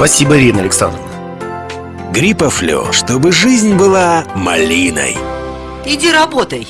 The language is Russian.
Спасибо, Ирина Александровна. Гриппофлю, чтобы жизнь была малиной. Иди работай